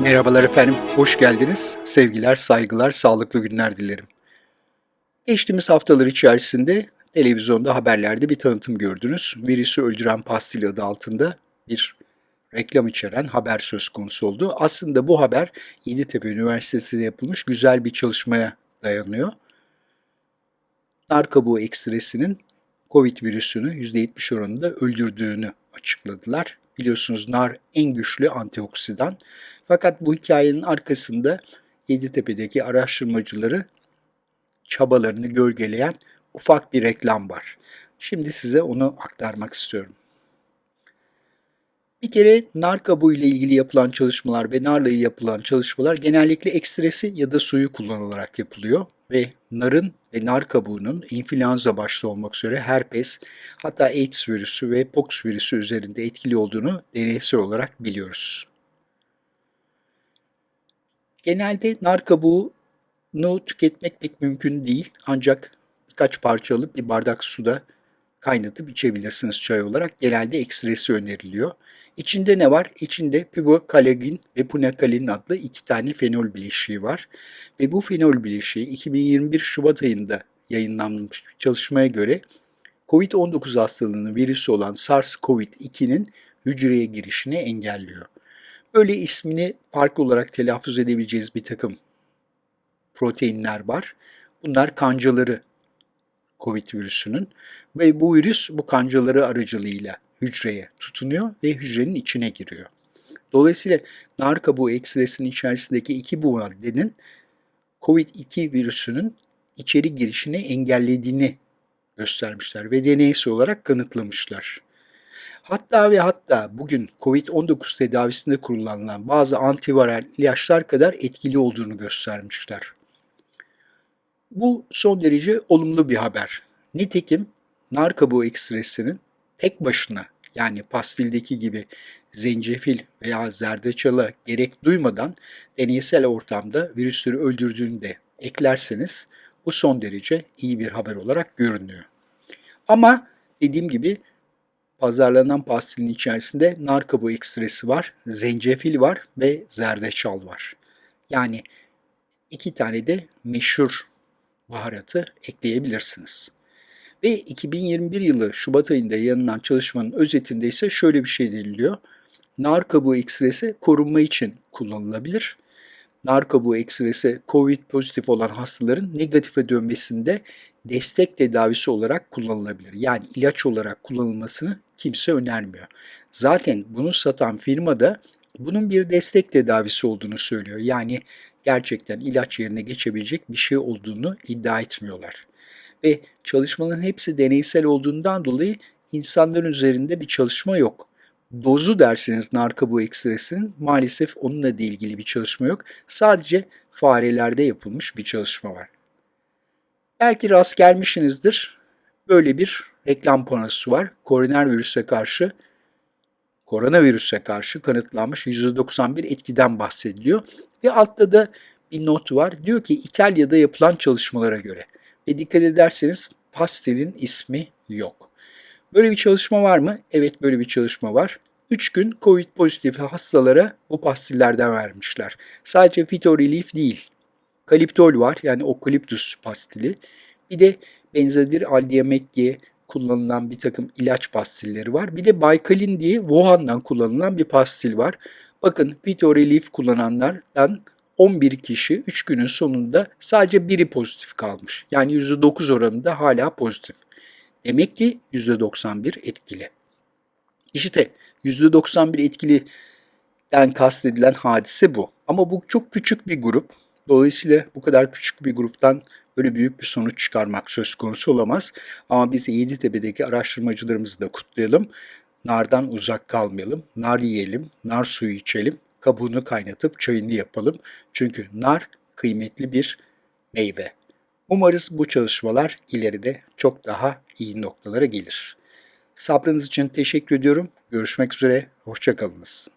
Merhabalar efendim, hoş geldiniz. Sevgiler, saygılar, sağlıklı günler dilerim. Geçtiğimiz haftalar içerisinde televizyonda haberlerde bir tanıtım gördünüz. Virüsü öldüren pastil adı altında bir reklam içeren haber söz konusu oldu. Aslında bu haber Yeditepe Üniversitesi'nde yapılmış güzel bir çalışmaya dayanıyor. Nar kabuğu ekstresinin COVID virüsünü %70 oranında öldürdüğünü açıkladılar. Biliyorsunuz nar en güçlü antioksidan. Fakat bu hikayenin arkasında Yeditepe'deki araştırmacıları çabalarını gölgeleyen ufak bir reklam var. Şimdi size onu aktarmak istiyorum. Bir kere nar kabuğu ile ilgili yapılan çalışmalar ve narla yapılan çalışmalar genellikle ekstresi ya da suyu kullanılarak yapılıyor ve narın ve nar kabuğunun influenza başta olmak üzere herpes, hatta AIDS virüsü ve pox virüsü üzerinde etkili olduğunu deneysel olarak biliyoruz. Genelde nar kabuğunu tüketmek pek mümkün değil ancak birkaç parça alıp bir bardak suda kaynatıp içebilirsiniz çay olarak. Genelde ekstresi öneriliyor. İçinde ne var? İçinde pivokalagin ve punakalin adlı iki tane fenol bileşiği var. Ve bu fenol bileşiği 2021 Şubat ayında yayınlanmış bir çalışmaya göre COVID-19 hastalığının virüsü olan SARS-CoV-2'nin hücreye girişini engelliyor. Böyle ismini farklı olarak telaffuz edebileceğiniz bir takım proteinler var. Bunlar kancaları COVID virüsünün ve bu virüs bu kancaları aracılığıyla hücreye tutunuyor ve hücrenin içine giriyor. Dolayısıyla nar kabuğu ekstresinin içerisindeki iki bu maddenin COVID-2 virüsünün içeri girişini engellediğini göstermişler ve deneysel olarak kanıtlamışlar. Hatta ve hatta bugün COVID-19 tedavisinde kullanılan bazı antiviral ilaçlar kadar etkili olduğunu göstermişler. Bu son derece olumlu bir haber. Nitekim nar kabuğu ekstresinin tek başına yani pastildeki gibi zencefil veya zerdeçala gerek duymadan deneysel ortamda virüsleri öldürdüğünü de eklerseniz bu son derece iyi bir haber olarak görünüyor. Ama dediğim gibi pazarlanan pastilin içerisinde nar kabuğu ekstresi var, zencefil var ve zerdeçal var. Yani iki tane de meşhur baharatı ekleyebilirsiniz. Ve 2021 yılı Şubat ayında yayınlanan çalışmanın özetinde ise şöyle bir şey deniliyor. Nar kabuğu ekstresi korunma için kullanılabilir. Nar kabuğu ekstresi COVID pozitif olan hastaların negatife dönmesinde destek tedavisi olarak kullanılabilir. Yani ilaç olarak kullanılmasını kimse önermiyor. Zaten bunu satan firma da bunun bir destek tedavisi olduğunu söylüyor. Yani gerçekten ilaç yerine geçebilecek bir şey olduğunu iddia etmiyorlar. Ve çalışmaların hepsi deneysel olduğundan dolayı insanların üzerinde bir çalışma yok. Dozu derseniz nar kabuğu ekstresinin maalesef onunla da ilgili bir çalışma yok. Sadece farelerde yapılmış bir çalışma var. Belki rast gelmişsinizdir. Böyle bir reklam panosu var. Koronavirüse karşı koronavirüse karşı kanıtlanmış %91 etkiden bahsediliyor. Ve altta da bir not var. Diyor ki İtalya'da yapılan çalışmalara göre. Ve dikkat ederseniz pastelin ismi yok. Böyle bir çalışma var mı? Evet böyle bir çalışma var. 3 gün COVID pozitif hastalara bu pastillerden vermişler. Sadece Fito değil. Kaliptol var yani okaliptus pastili. Bir de benzedir aldiamet diye kullanılan bir takım ilaç pastilleri var. Bir de Baykalin diye Wuhan'dan kullanılan bir pastil var. Bakın Fito Relief kullananlardan 11 kişi 3 günün sonunda sadece biri pozitif kalmış. Yani %9 oranında hala pozitif. Demek ki %91 etkili. İşte %91 etkiliden kastedilen hadise bu. Ama bu çok küçük bir grup. Dolayısıyla bu kadar küçük bir gruptan böyle büyük bir sonuç çıkarmak söz konusu olamaz. Ama biz Yeditepe'deki araştırmacılarımızı da kutlayalım. Nardan uzak kalmayalım. Nar yiyelim, nar suyu içelim, kabuğunu kaynatıp çayını yapalım. Çünkü nar kıymetli bir meyve. Umarız bu çalışmalar ileride çok daha iyi noktalara gelir. Sabrınız için teşekkür ediyorum. Görüşmek üzere, hoşçakalınız.